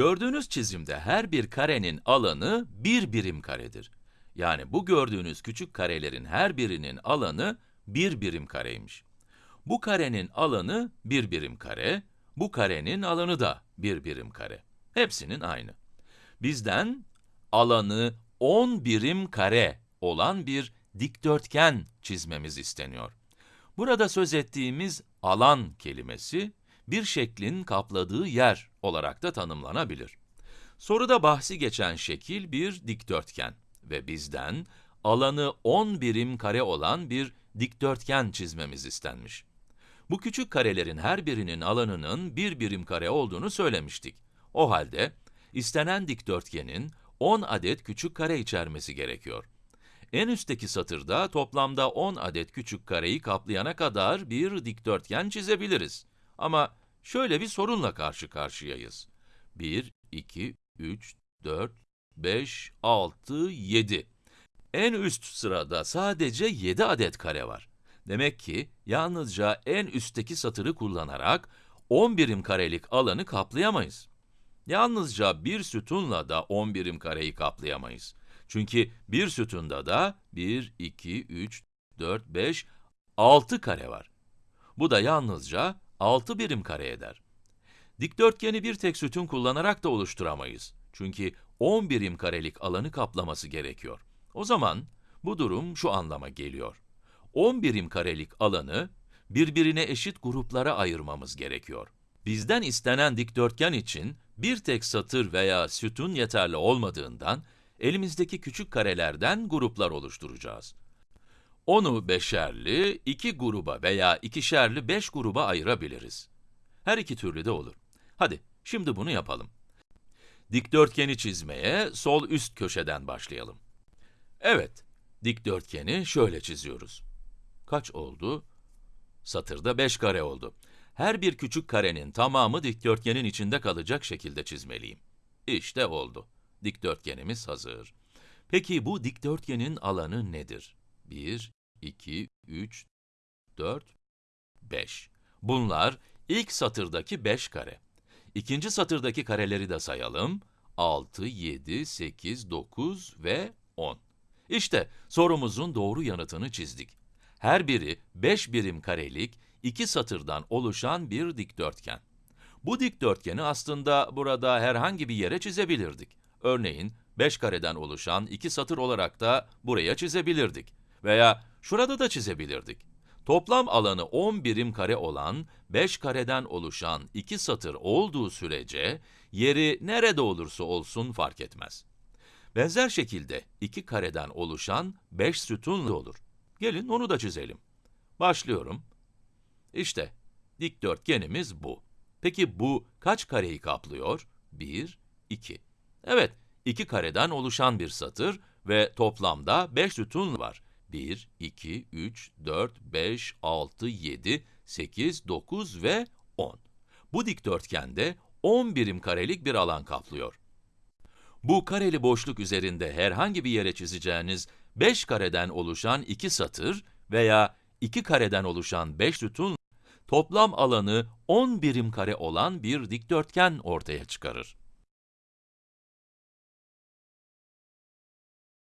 Gördüğünüz çizimde her bir karenin alanı bir birim karedir. Yani bu gördüğünüz küçük karelerin her birinin alanı bir birim kareymiş. Bu karenin alanı bir birim kare, bu karenin alanı da bir birim kare. Hepsinin aynı. Bizden alanı 10 birim kare olan bir dikdörtgen çizmemiz isteniyor. Burada söz ettiğimiz alan kelimesi, bir şeklin kapladığı yer olarak da tanımlanabilir. Soruda bahsi geçen şekil bir dikdörtgen ve bizden alanı 10 birim kare olan bir dikdörtgen çizmemiz istenmiş. Bu küçük karelerin her birinin alanının bir birim kare olduğunu söylemiştik. O halde, istenen dikdörtgenin 10 adet küçük kare içermesi gerekiyor. En üstteki satırda toplamda 10 adet küçük kareyi kaplayana kadar bir dikdörtgen çizebiliriz. Ama şöyle bir sorunla karşı karşıyayız. 1, 2, 3, 4, 5, 6, 7. En üst sırada sadece 7 adet kare var. Demek ki yalnızca en üstteki satırı kullanarak 10 birim karelik alanı kaplayamayız. Yalnızca bir sütunla da 10 birim kareyi kaplayamayız. Çünkü bir sütunda da 1, 2, 3, 4, 5, 6 kare var. Bu da yalnızca 6 birim kare eder. Dikdörtgeni bir tek sütun kullanarak da oluşturamayız. Çünkü 10 birim karelik alanı kaplaması gerekiyor. O zaman bu durum şu anlama geliyor. 10 birim karelik alanı birbirine eşit gruplara ayırmamız gerekiyor. Bizden istenen dikdörtgen için bir tek satır veya sütun yeterli olmadığından elimizdeki küçük karelerden gruplar oluşturacağız. Onu beşerli, iki gruba veya ikişerli beş gruba ayırabiliriz. Her iki türlü de olur. Hadi, şimdi bunu yapalım. Dikdörtgeni çizmeye sol üst köşeden başlayalım. Evet, dikdörtgeni şöyle çiziyoruz. Kaç oldu? Satırda 5 kare oldu. Her bir küçük karenin tamamı dikdörtgenin içinde kalacak şekilde çizmeliyim. İşte oldu. Dikdörtgenimiz hazır. Peki bu dikdörtgenin alanı nedir? 1, 2, 3, 4, 5. Bunlar ilk satırdaki 5 kare. İkinci satırdaki kareleri de sayalım. 6, 7, 8, 9 ve 10. İşte sorumuzun doğru yanıtını çizdik. Her biri 5 birim karelik, iki satırdan oluşan bir dikdörtgen. Bu dikdörtgeni aslında burada herhangi bir yere çizebilirdik. Örneğin 5 kareden oluşan iki satır olarak da buraya çizebilirdik. Veya şurada da çizebilirdik. Toplam alanı 10 birim kare olan 5 kareden oluşan iki satır olduğu sürece yeri nerede olursa olsun fark etmez. Benzer şekilde iki kareden oluşan 5 sütunlu olur. Gelin onu da çizelim. Başlıyorum. İşte dikdörtgenimiz bu. Peki bu kaç kareyi kaplıyor? 1, 2. Evet, iki kareden oluşan bir satır ve toplamda 5 sütun var. 1, 2, 3, 4, 5, 6, 7, 8, 9 ve 10. Bu dikdörtgende 10 birim karelik bir alan kaplıyor. Bu kareli boşluk üzerinde herhangi bir yere çizeceğiniz 5 kareden oluşan 2 satır veya 2 kareden oluşan 5 sütun, toplam alanı 10 birim kare olan bir dikdörtgen ortaya çıkarır.